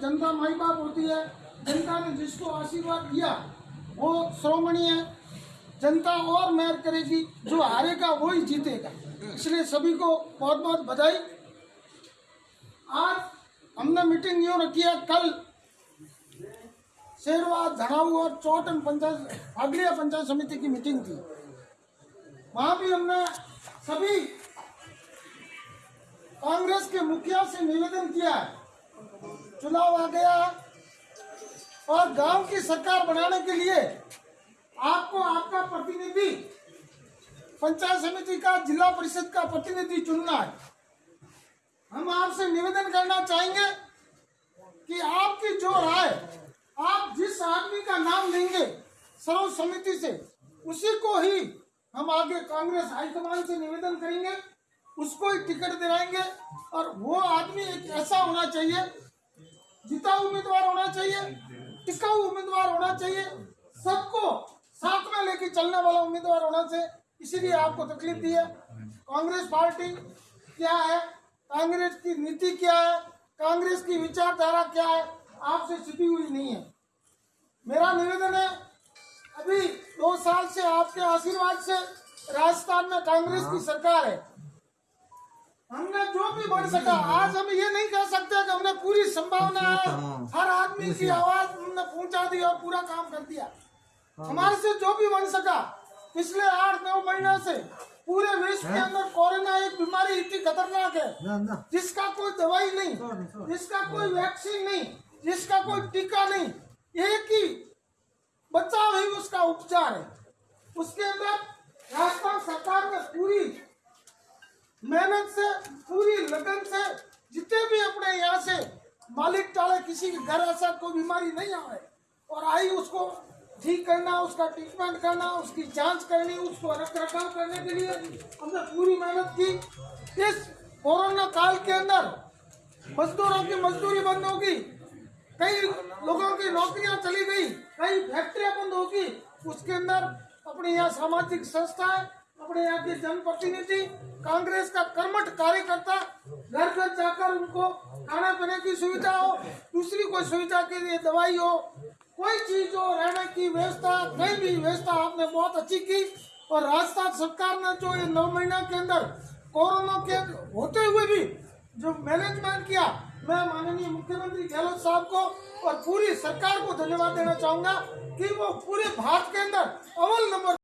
जनता माई बाप होती है, जनता ने जिसको आशीर्वाद दिया, वो श्रोमणी है। जनता और मेहर करेगी, जो हारेगा वो ही जीतेगा। इसलिए सभी को बहुत बहुत बधाई। आज हमने मीटिंग यूँ रखी है, कल शेरवा धड़ाऊ और चौटन पंचायत फागलिया पंचायत समिति की मीटिंग थी। वहाँ भी हमने सभी कांग्रेस के मुखिया से निवेदन किया है चुनाव आ गया और गाँव की सरकार बनाने के लिए आपको आपका प्रतिनिधि, पंचायत समिति का, जिला परिषद का प्रतिनिधि चुनना है। हम आपसे निवेदन करना चाहेंगे कि आपकी जो राय, आप जिस आदमी का नाम लेंगे सर्व समिति से, उसी को ही हम आगे कांग्रेस हाईकमान से निवेदन करेंगे, उसको ही टिकट दिलाएँगे और वो आदमी एक ऐसा होना चाहिए जीता उम्मीदवार होना चाहिए टिकाऊ उम्मीदवार होना चाहिए, सबको साथ में लेके चलने वाला उम्मीदवार होना चाहिए। इसीलिए आपको तकलीफ़ दी है। कांग्रेस पार्टी क्या है? कांग्रेस की नीति क्या है? कांग्रेस की विचारधारा क्या है? आपसे छिपी हुई नहीं है। मेरा निवेदन है, अभी दो साल से आपके आशीर्वाद से राजस्थान में कांग्रेस की सरकार है। भी बढ़ सका। आज हम ये नहीं कह सकते कि हमने पूरी संभावना है। हर आदमी की आवाज़ हमने पहुँचा दी और पूरा काम कर दिया। हमारे से जो भी बन सका पिछले आठ नौ महीनों से पूरे विश्व के अंदर कोरोना एक बीमारी इतनी खतरनाक है जिसका कोई दवाई नहीं जिसका कोई वैक्सीन नहीं जिसका कोई टीका नहीं एक ही बचाव ही उसका उपचार है। उसके अंदर राजस्थान सरकार ने पूरी मेहनत से पूरी लगन से, जितने भी अपने यहाँ से मालिक टाले, किसी के घर ऐसा कोई बीमारी नहीं आए, और आई उसको ठीक करना, उसका ट्रीटमेंट करना, उसकी जाँच करनी, उसको रख रखाव करने के लिए हमने पूरी मेहनत की। इस कोरोना काल के अंदर मजदूरों की मजदूरी बंद होगी, कई लोगों की नौकरियाँ चली गई, कई फैक्ट्रियाँ बंद होगी, उसके अंदर अपने यहाँ सामाजिक संस्थाएँ अपने यहाँ के जनप्रतिनिधि, कांग्रेस का कर्मठ कार्यकर्ता, घर घर जाकर उनको खाना पीने की सुविधा हो, दूसरी कोई सुविधा के लिए दवाई हो, कोई चीज़ हो, रहने की व्यवस्था, कहीं भी व्यवस्था आपने बहुत अच्छी की और राजस्थान सरकार ने जो ये नौ महीना के अंदर कोरोना के होते हुए भी जो मैनेजमेंट किया, मैं माननीय मुख्यमंत्री गहलोत साहब को और पूरी सरकार को धन्यवाद देना चाहूँगा कि वो पूरे भारत के अंदर अव्वल नंबर